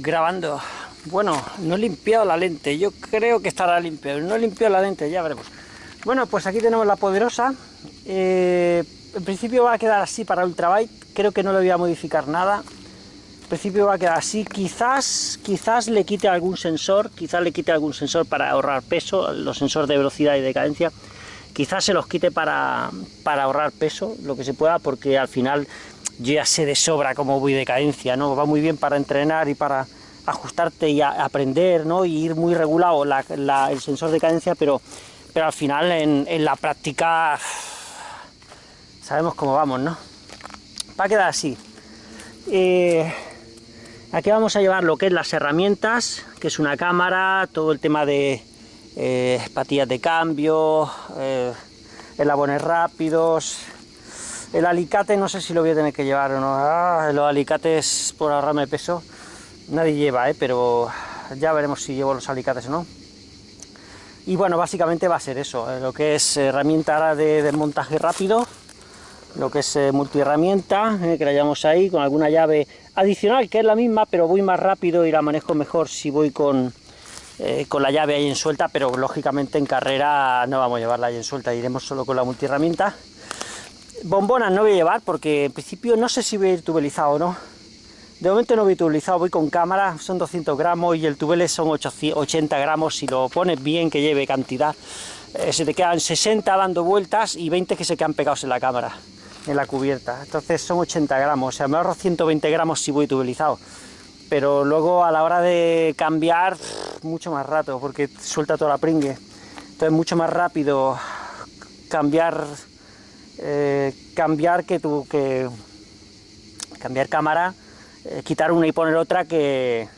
grabando. Bueno, no he limpiado la lente, yo creo que estará limpio, no he limpiado la lente, ya veremos. Bueno, pues aquí tenemos la poderosa, eh, en principio va a quedar así para ultrabite, creo que no le voy a modificar nada, en principio va a quedar así, quizás, quizás le quite algún sensor, quizás le quite algún sensor para ahorrar peso, los sensores de velocidad y de cadencia, quizás se los quite para, para ahorrar peso, lo que se pueda, porque al final yo ya sé de sobra cómo voy de cadencia, ¿no? Va muy bien para entrenar y para ajustarte y aprender, ¿no? Y ir muy regulado el sensor de cadencia, pero, pero al final en, la práctica sabemos cómo vamos, ¿no? Va a quedar así. Eh, aquí vamos a llevar lo que es las herramientas, que es una cámara, todo el tema de eh, patillas de cambio, eh, elabones rápidos, el alicate no sé si lo voy a tener que llevar o no. Ah, los alicates por ahorrarme peso. Nadie lleva, ¿eh? pero ya veremos si llevo los alicates o no. Y bueno, básicamente va a ser eso. Eh, lo que es herramienta de desmontaje rápido. Lo que es eh, multiherramienta, eh, que la llevamos ahí con alguna llave adicional, que es la misma, pero voy más rápido y la manejo mejor si voy con, con la llave ahí en suelta, pero lógicamente en carrera no vamos a llevarla ahí en suelta, iremos solo con la multiherramienta Bombonas no voy a llevar porque en principio no sé si voy a ir tubelizado o no. De momento no voy tubelizado, voy con cámara, son 200 gramos y el tubele son 80 gramos. Si lo pones bien, que lleve cantidad, eh, se te quedan 60 dando vueltas y 20 que se quedan pegados en la cámara, en la cubierta. Entonces son 80 gramos, o sea, me ahorro 120 gramos si voy tubelizado. Pero luego a la hora de cambiar, mucho más rato, porque suelta toda la pringue. Entonces mucho más rápido cambiar eh, cambiar que tu, que cambiar cámara, quitar una y poner otra que,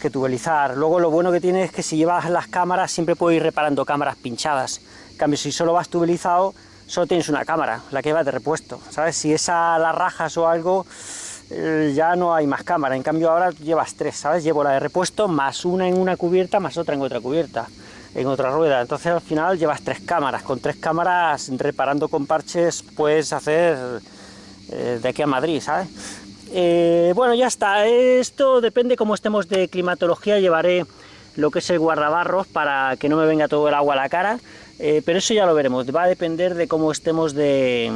que tubelizar. Luego lo bueno que tiene es que si llevas las cámaras siempre puedes ir reparando cámaras pinchadas. En cambio, si solo vas tubelizado, solo tienes una cámara, la que va de repuesto, ¿sabes? Si esa la rajas o algo, eh, ya no hay más cámara. En cambio ahora llevas tres, ¿sabes? Llevo la de repuesto más una en una cubierta más otra en otra cubierta en otra rueda. Entonces al final llevas tres cámaras. Con tres cámaras reparando con parches puedes hacer eh, de aquí a Madrid, ¿sabes? Eh, bueno, ya está. Esto depende cómo estemos de climatología. Llevaré lo que es el guardabarros para que no me venga todo el agua a la cara. Eh, pero eso ya lo veremos. Va a depender de cómo estemos de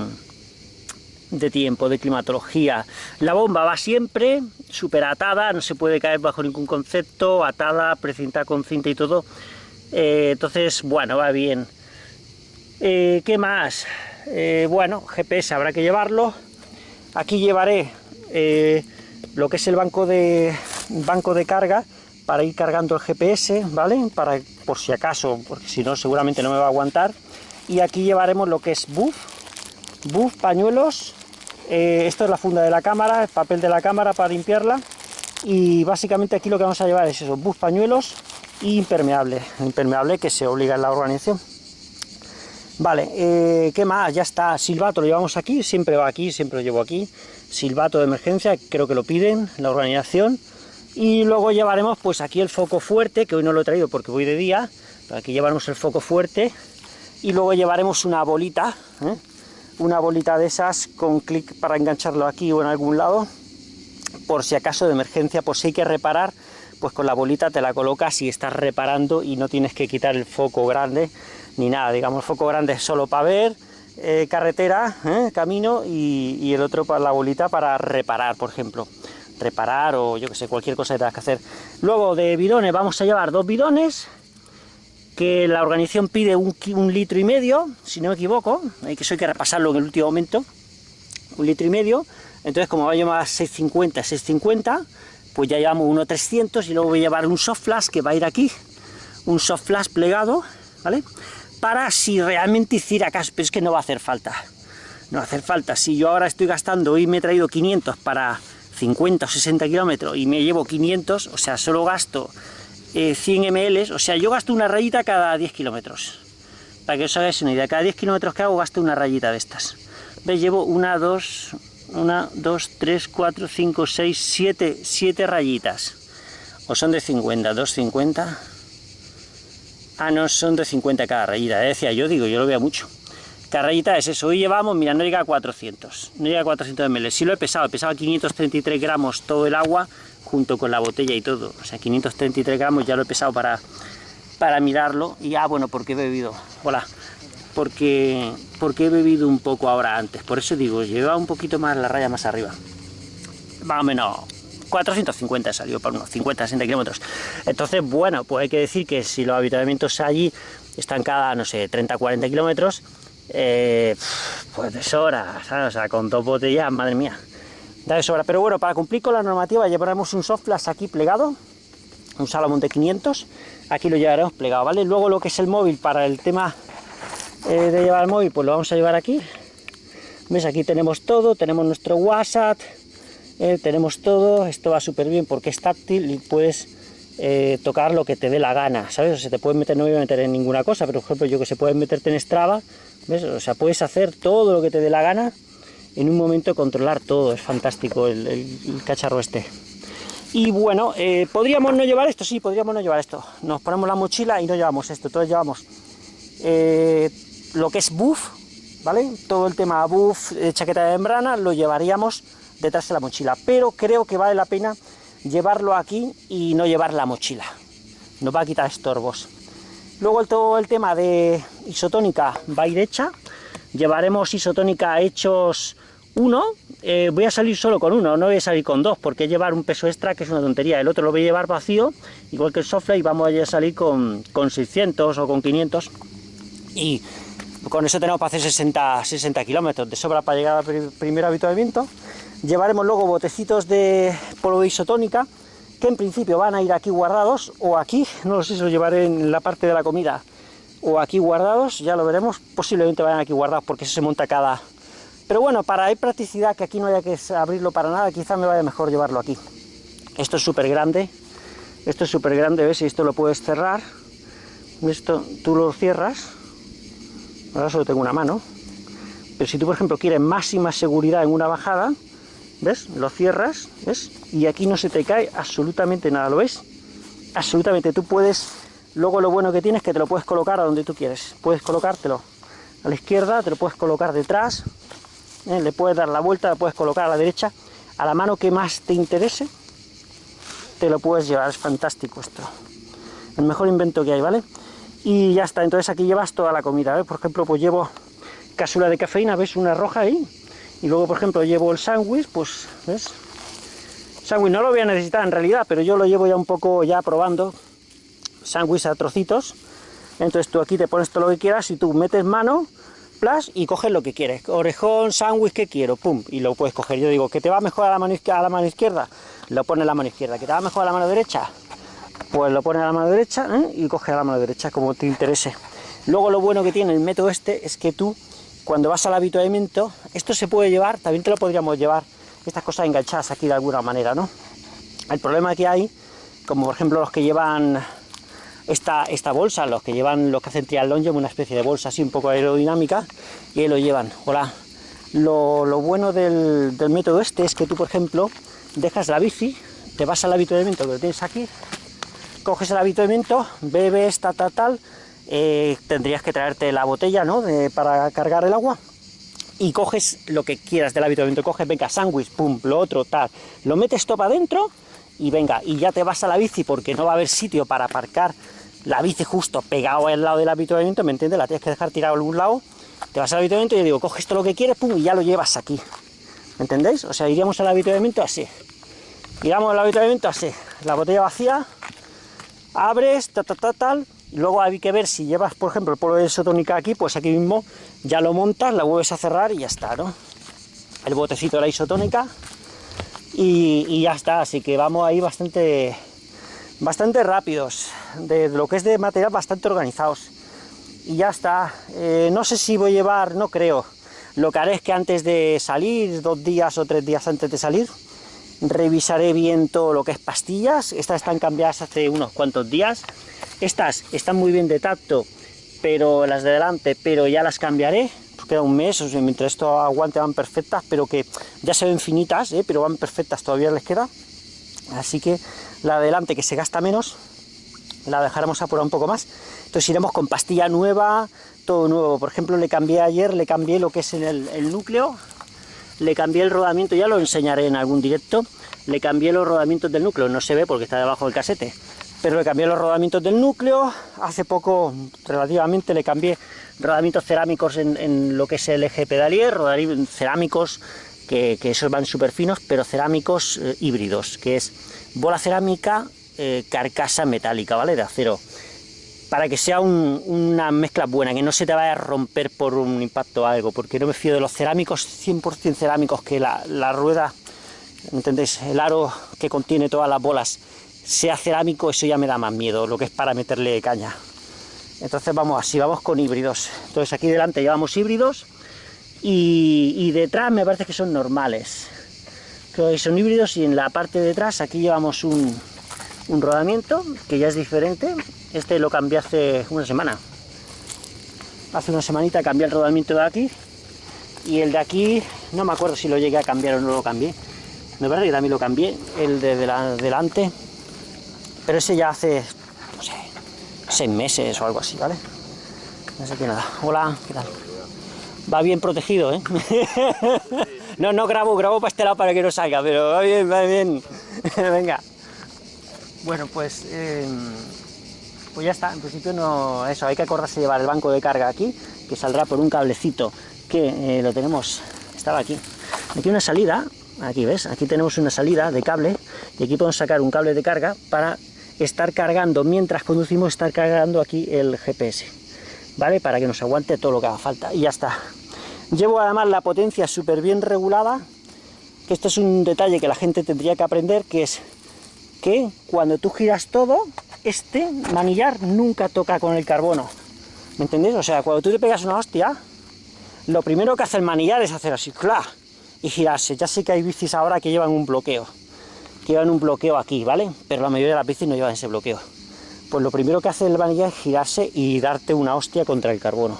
de tiempo, de climatología. La bomba va siempre súper atada, no se puede caer bajo ningún concepto, atada, precintada con cinta y todo. Eh, entonces, bueno, va bien. ¿Qué más? Bueno, GPS habrá que llevarlo. Aquí llevaré lo que es el banco de, banco de carga para ir cargando el GPS, ¿vale? Para, por si acaso, porque si no seguramente no me va a aguantar. Y aquí llevaremos lo que es buff, buff, pañuelos. esto es la funda de la cámara, el papel de la cámara para limpiarla. Y básicamente aquí lo que vamos a llevar es eso, buff, pañuelos, impermeable, impermeable que se obliga en la organización. Vale, eh, ¿qué más? Ya está, silbato lo llevamos aquí, siempre va aquí, siempre lo llevo aquí. Silbato de emergencia, creo que lo piden, la organización. Y luego llevaremos pues aquí el foco fuerte, que hoy no lo he traído porque voy de día, pero aquí llevaremos el foco fuerte. Y luego llevaremos una bolita, ¿eh? una bolita de esas con clic para engancharlo aquí o en algún lado, por si acaso de emergencia, por si hay que reparar pues con la bolita te la colocas y estás reparando y no tienes que quitar el foco grande ni nada, digamos, foco grande solo para ver, eh, carretera, eh, camino y, el otro para la bolita para reparar, por ejemplo, reparar o yo que sé, cualquier cosa que tengas que hacer. Luego de bidones vamos a llevar dos bidones, que la organización pide un, litro y medio, si no me equivoco, hay que eso hay que repasarlo en el último momento, un litro y medio, entonces como va a llevar 650, 650, pues ya llevamos uno 300 y luego voy a llevar un soft flash que va a ir aquí, un soft flash plegado, ¿vale? Para si realmente hiciera caso, pero es que no va a hacer falta, no va a hacer falta, si yo ahora estoy gastando, hoy me he traído 500 para 50 o 60 kilómetros y me llevo 500, o sea, solo gasto 100 eh, ml, o sea, yo gasto una rayita cada 10 kilómetros, para que os hagáis una idea, cada 10 kilómetros que hago gasto una rayita de estas, ¿Ves? Llevo una, dos, una, dos, tres, cuatro, cinco, seis, siete, siete rayitas. O son de 50, 2,50. Ah, no, son de 50 cada rayita. Decía yo, digo, yo lo veo mucho. Cada rayita es eso. Hoy llevamos, mira, no llega a 400. No llega a 400 ml. Si lo he pesado, he pesado 533 gramos todo el agua. junto con la botella y todo. O sea, 533 gramos, ya lo he pesado para, para mirarlo. Y ah, bueno, porque he bebido. Hola. Porque, porque he bebido un poco ahora antes. Por eso digo, lleva un poquito más la raya más arriba. Más o menos 450 salió para unos 50, 60 kilómetros. Entonces, bueno, pues hay que decir que si los habitamientos allí están cada, no sé, 30, 40 kilómetros, eh, pues de sobra, O sea, con dos botellas, madre mía, da de sobra. Pero bueno, para cumplir con la normativa llevaremos un soft aquí plegado, un Salomon de 500, aquí lo llevaremos plegado, ¿vale? Luego lo que es el móvil, para el tema eh, de llevar el móvil, pues lo vamos a llevar aquí. ¿Ves? Aquí tenemos todo, tenemos nuestro WhatsApp, eh, tenemos todo, esto va súper bien porque es táctil y puedes eh, tocar lo que te dé la gana, ¿sabes? O te puedes meter, no voy a meter en ninguna cosa, pero por ejemplo yo que se puede meterte en Strava, ¿ves? O sea, puedes hacer todo lo que te dé la gana, en un momento controlar todo, es fantástico el, cacharro este. Y bueno, eh, ¿podríamos no llevar esto? Sí, podríamos no llevar esto. Nos ponemos la mochila y no llevamos esto, todos llevamos lo que es buff, ¿vale? Todo el tema buff, chaqueta de membrana, lo llevaríamos detrás de la mochila, pero creo que vale la pena llevarlo aquí y no llevar la mochila, nos va a quitar estorbos. Luego todo el tema de isotónica va a ir hecha, llevaremos isotónica hechos uno, eh, voy a salir solo con uno, no voy a salir con dos, porque llevar un peso extra que es una tontería, el otro lo voy a llevar vacío, igual que el Softley, y vamos a salir con, con 600 o con 500, y con eso tenemos para hacer 60, 60 kilómetros. De sobra para llegar al primer habituamiento, Llevaremos luego botecitos de polvo isotónica, que en principio van a ir aquí guardados, o aquí, no lo sé si lo llevaré en la parte de la comida, o aquí guardados, ya lo veremos, posiblemente vayan aquí guardados porque eso se monta cada... Pero bueno, para hay practicidad, que aquí no haya que abrirlo para nada, quizá me vaya mejor llevarlo aquí. Esto es súper grande, esto es súper grande, ¿ves? Y esto lo puedes cerrar, esto tú lo cierras, ahora solo tengo una mano, pero si tú por ejemplo quieres máxima seguridad en una bajada, ¿ves? Lo cierras, ¿ves? Y aquí no se te cae absolutamente nada, ¿lo ves? Absolutamente, tú puedes... Luego lo bueno que tienes es que te lo puedes colocar a donde tú quieres. Puedes colocártelo a la izquierda, te lo puedes colocar detrás, ¿eh? le puedes dar la vuelta, lo puedes colocar a la derecha, a la mano que más te interese, te lo puedes llevar, es fantástico esto. El mejor invento que hay, ¿vale? Y ya está, entonces aquí llevas toda la comida, ¿ves? Por ejemplo, pues llevo cápsula de cafeína, ¿ves? Una roja ahí, y luego por ejemplo llevo el sándwich, pues, ¿ves? Sándwich no lo voy a necesitar en realidad, pero yo lo llevo ya un poco ya probando, sándwich a trocitos, entonces tú aquí te pones todo lo que quieras y tú metes mano, plus, y coges lo que quieres, orejón, sándwich, que quiero? Pum, y lo puedes coger, yo digo, que te va mejor a la mano, a la mano izquierda, lo pones a la mano izquierda, que te va mejor a la mano derecha, pues lo pones a la mano derecha ¿eh? y coges a la mano derecha, como te interese. Luego lo bueno que tiene el método este es que tú cuando vas al habituamiento, esto se puede llevar, también te lo podríamos llevar, estas cosas enganchadas aquí de alguna manera, ¿no? El problema que hay, como por ejemplo los que llevan esta, esta bolsa, los que llevan, los que hacen triatlón, llevan una especie de bolsa así un poco aerodinámica, y ahí lo llevan, hola. Lo, bueno del, del, método este es que tú, por ejemplo, dejas la bici, te vas al habituamiento que lo tienes aquí, coges el habituamiento, bebes, tal, tal, tal, eh, tendrías que traerte la botella, ¿no? para cargar el agua. Y coges lo que quieras del habituamiento, coges, venga, sándwich, pum, lo otro, tal, lo metes todo para adentro y venga, y ya te vas a la bici porque no va a haber sitio para aparcar la bici justo pegado al lado del habituamiento, ¿me entiendes? La tienes que dejar tirado a algún lado, te vas al habituamiento y yo digo, coges todo lo que quieres, pum, y ya lo llevas aquí, ¿me entendéis? O sea, iríamos al habituamiento así, iríamos al habituamiento así, la botella vacía, abres, tal, tal, tal, tal, Luego hay que ver si llevas, por ejemplo, el polvo de isotónica aquí, pues aquí mismo ya lo montas, la vuelves a cerrar y ya está, ¿no? El botecito de la isotónica y, ya está, así que vamos ahí bastante, bastante rápidos, de, lo que es de material bastante organizados. Y ya está, eh, no sé si voy a llevar, no creo, lo que haré es que antes de salir, dos días o tres días antes de salir, revisaré bien todo lo que es pastillas, estas están cambiadas hace unos cuantos días, estas están muy bien de tacto, pero las de delante, pero ya las cambiaré, pues queda un mes, o sea, mientras esto aguante van perfectas, pero que ya se ven finitas, ¿eh? pero van perfectas, todavía les queda, así que la de delante que se gasta menos, la dejaremos apurar un poco más, entonces iremos con pastilla nueva, todo nuevo, por ejemplo le cambié ayer, le cambié lo que es el, el núcleo, le cambié el rodamiento, ya lo enseñaré en algún directo, le cambié los rodamientos del núcleo, no se ve porque está debajo del casete, pero le cambié los rodamientos del núcleo, hace poco relativamente le cambié rodamientos cerámicos en, lo que es el eje pedalier, rodamientos cerámicos que, esos van súper finos, pero cerámicos eh, híbridos, que es bola cerámica, eh, carcasa metálica, ¿vale? De acero para que sea una mezcla buena, que no se te vaya a romper por un impacto o algo, porque no me fío de los cerámicos, 100% cerámicos, que la, rueda, ¿entendéis? El aro que contiene todas las bolas sea cerámico, eso ya me da más miedo, lo que es para meterle caña. Entonces vamos así, vamos con híbridos. Entonces aquí delante llevamos híbridos y, detrás me parece que son normales. Que son híbridos y en la parte de detrás aquí llevamos un rodamiento que ya es diferente este lo cambié hace una semana. Hace una semanita cambié el rodamiento de aquí. Y el de aquí, no me acuerdo si lo llegué a cambiar o no lo cambié. Me parece que también lo cambié, el de, delante. Pero ese ya hace, no sé, seis meses o algo así, ¿vale? No sé qué nada. Hola, ¿qué tal? Va bien protegido, ¿eh? no, no grabo, grabo para este lado para que no salga, pero va bien, va bien. Venga. Bueno, pues... Em, pues ya está, en principio no, eso, hay que acordarse de llevar el banco de carga aquí, que saldrá por un cablecito que eh, lo tenemos, estaba aquí, aquí una salida, aquí ves, aquí tenemos una salida de cable, y aquí podemos sacar un cable de carga para estar cargando, mientras conducimos, estar cargando aquí el GPS, ¿vale? Para que nos aguante todo lo que haga falta, y ya está. Llevo además la potencia súper bien regulada, que esto es un detalle que la gente tendría que aprender, que es que cuando tú giras todo, este manillar nunca toca con el carbono. ¿Me entendéis? O sea, cuando tú te pegas una hostia, lo primero que hace el manillar es hacer así, ¡cla! y girarse. Ya sé que hay bicis ahora que llevan un bloqueo, que llevan un bloqueo aquí, ¿vale? Pero la mayoría de las bicis no llevan ese bloqueo. Pues lo primero que hace el manillar es girarse y darte una hostia contra el carbono,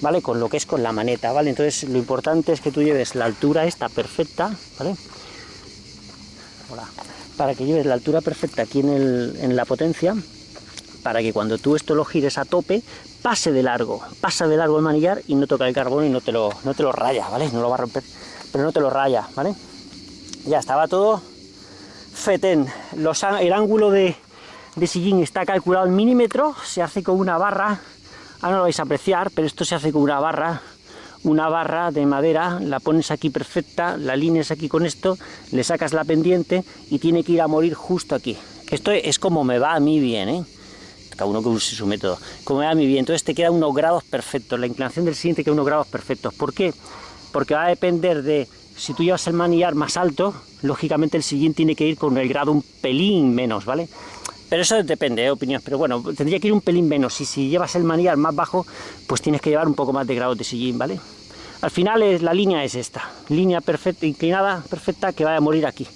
¿vale? Con lo que es con la maneta, ¿vale? Entonces lo importante es que tú lleves la altura esta perfecta, ¿vale? Hola para que lleves la altura perfecta aquí en, la potencia, para que cuando tú esto lo gires a tope, pase de largo, pasa de largo el manillar y no toca el carbono y no te lo, no te lo raya, ¿vale? No lo va a romper, pero no te lo raya, ¿vale? Ya estaba todo fetén. Los, el ángulo de, de sillín está calculado en milímetro, se hace con una barra, ahora no lo vais a apreciar, pero esto se hace con una barra una barra de madera, la pones aquí perfecta, la alineas aquí con esto, le sacas la pendiente y tiene que ir a morir justo aquí. Esto es como me va a mí bien, ¿eh? cada uno que use su método, como me va a mí bien, entonces te queda unos grados perfectos, la inclinación del siguiente queda unos grados perfectos, ¿por qué? Porque va a depender de, si tú llevas el manillar más alto, lógicamente el siguiente tiene que ir con el grado un pelín menos, ¿vale? Pero eso depende de ¿eh? opinión, pero bueno, tendría que ir un pelín menos, y si llevas el manillar más bajo, pues tienes que llevar un poco más de grados de sillín, ¿vale? Al final es, la línea es esta, línea perfecta, inclinada, perfecta, que va a morir aquí,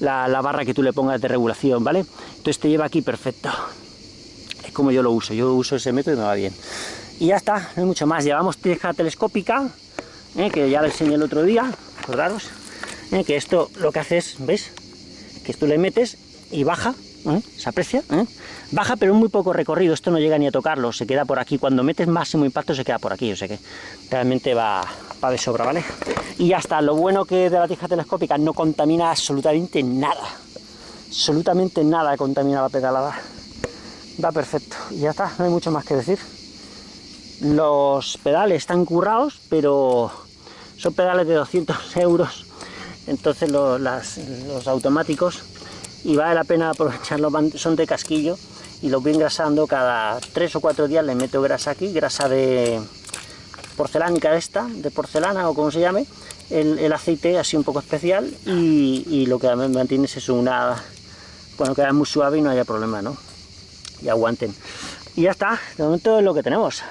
la, barra que tú le pongas de regulación, ¿vale? Entonces te lleva aquí perfecto. Es como yo lo uso, yo uso ese método y me va bien. Y ya está, no hay mucho más. Llevamos teja telescópica, ¿eh? que ya lo enseñé el otro día, acordaros, ¿eh? que esto lo que hace es, ¿ves? Que esto le metes y baja, ¿eh? se aprecia, baja pero muy poco recorrido, esto no llega ni a tocarlo, se queda por aquí, cuando metes máximo impacto se queda por aquí, o sea que realmente va, de sobra, ¿vale? Y ya está, lo bueno que de la tija telescópica no contamina absolutamente nada, absolutamente nada contamina la pedalada, va perfecto, y ya está, no hay mucho más que decir. Los pedales están currados, pero son pedales de 200 euros, entonces los automáticos y vale la pena aprovecharlos, son de casquillo y los voy engrasando cada tres o cuatro días, le meto grasa aquí, grasa de porcelánica esta, de porcelana o como se llame, el, aceite así un poco especial y, lo que me mantiene es una, bueno, queda muy suave y no haya problema, ¿no? Y aguanten. Y ya está, de momento es lo que tenemos.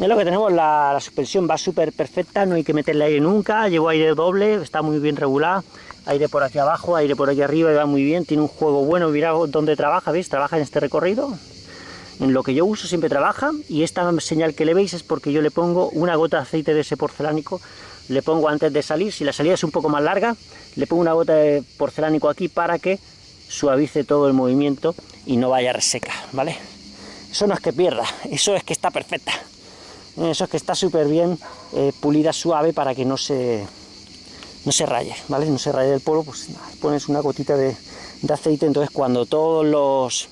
Es lo que tenemos, la, suspensión va súper perfecta, no hay que meterle aire nunca, llevo aire doble, está muy bien regulado aire por aquí abajo, aire por aquí arriba y va muy bien, tiene un juego bueno, mira dónde trabaja, ¿veis? Trabaja en este recorrido, en lo que yo uso siempre trabaja y esta señal que le veis es porque yo le pongo una gota de aceite de ese porcelánico, le pongo antes de salir, si la salida es un poco más larga, le pongo una gota de porcelánico aquí para que suavice todo el movimiento y no vaya reseca, ¿vale? Eso no es que pierda, eso es que está perfecta, eso es que está súper bien eh, pulida, suave para que no se no se raye, ¿vale? No se raye el polvo, pues pones una gotita de, aceite, entonces cuando todos los...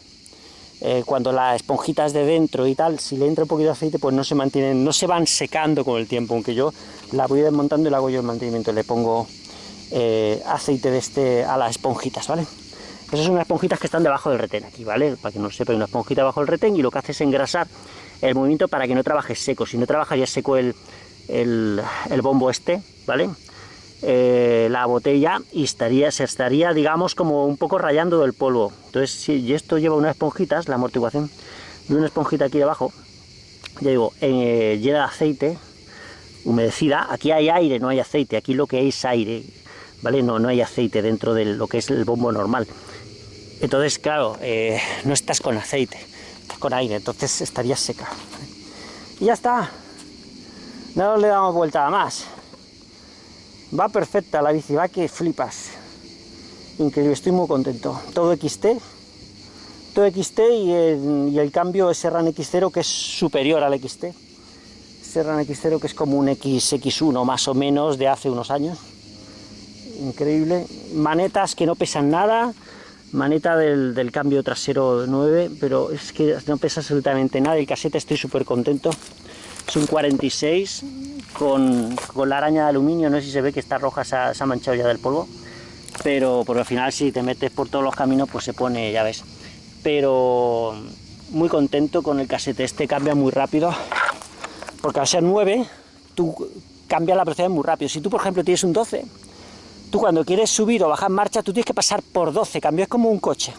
Eh, cuando las esponjitas de dentro y tal, si le entra un poquito de aceite, pues no se mantienen, no se van secando con el tiempo, aunque yo la voy desmontando y le hago yo el mantenimiento, le pongo eh, aceite de este a las esponjitas, ¿vale? Esas son unas esponjitas que están debajo del retén aquí, ¿vale? Para que no sepa, una esponjita debajo del retén y lo que hace es engrasar el movimiento para que no trabaje seco. Si no trabajaría seco el, el, bombo este, ¿vale? Eh, la botella y estaría, se estaría, digamos, como un poco rayando del polvo. Entonces, si esto lleva unas esponjitas, la amortiguación de una esponjita aquí abajo, ya digo, eh, llena de aceite, humedecida, aquí hay aire, no hay aceite, aquí lo que es aire, ¿vale? No, no hay aceite dentro de lo que es el bombo normal. Entonces, claro, eh, no estás con aceite, estás con aire, entonces estaría seca. Y ya está, no le damos vuelta a más. Va perfecta la bici, va que flipas. Increíble, estoy muy contento. Todo XT, todo XT y el, cambio es Serran X0 que es superior al XT. Serran X0 que es como un XX1 más o menos de hace unos años. Increíble. Manetas que no pesan nada, maneta del, cambio trasero 9, pero es que no pesa absolutamente nada, el casete estoy súper contento. Es un 46 con, la araña de aluminio, no sé si se ve que está roja, se ha, manchado ya del polvo, pero al final si te metes por todos los caminos pues se pone, ya ves. Pero muy contento con el casete, este cambia muy rápido, porque al ser 9, tú cambias la velocidad muy rápido. Si tú por ejemplo tienes un 12, tú cuando quieres subir o bajar marcha, tú tienes que pasar por 12, cambio es como un coche.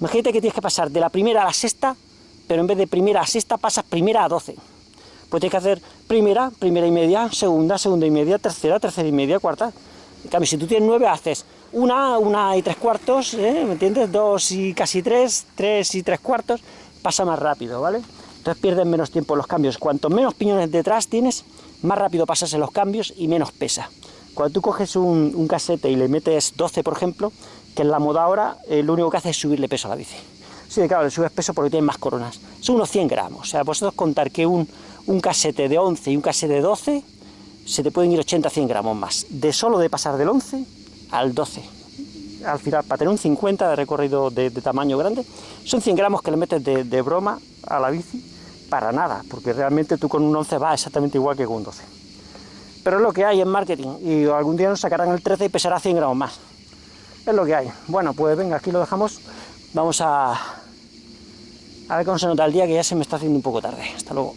Imagínate que tienes que pasar de la primera a la sexta, pero en vez de primera a sexta pasas primera a 12. Pues tienes que hacer primera, primera y media, segunda, segunda y media, tercera, tercera y media, cuarta. En cambio, si tú tienes nueve, haces una, una y tres cuartos, ¿eh? ¿me entiendes? Dos y casi tres, tres y tres cuartos, pasa más rápido, ¿vale? Entonces pierdes menos tiempo en los cambios. Cuanto menos piñones detrás tienes, más rápido pasas en los cambios y menos pesa. Cuando tú coges un, casete y le metes 12, por ejemplo, que en la moda ahora, eh, lo único que hace es subirle peso a la bici. Sí, claro, le subes peso porque tiene más coronas. Son unos 100 gramos. O sea, vosotros contar que un, un casete de 11 y un casete de 12, se te pueden ir 80-100 gramos más. De solo de pasar del 11 al 12. Al final, para tener un 50 de recorrido de, tamaño grande, son 100 gramos que le metes de, de broma a la bici para nada, porque realmente tú con un 11 vas exactamente igual que con un 12 pero es lo que hay en marketing y algún día nos sacarán el 13 y pesará 100 gramos más. Es lo que hay. Bueno, pues venga, aquí lo dejamos. Vamos a, a ver cómo se nota el día, que ya se me está haciendo un poco tarde. Hasta luego.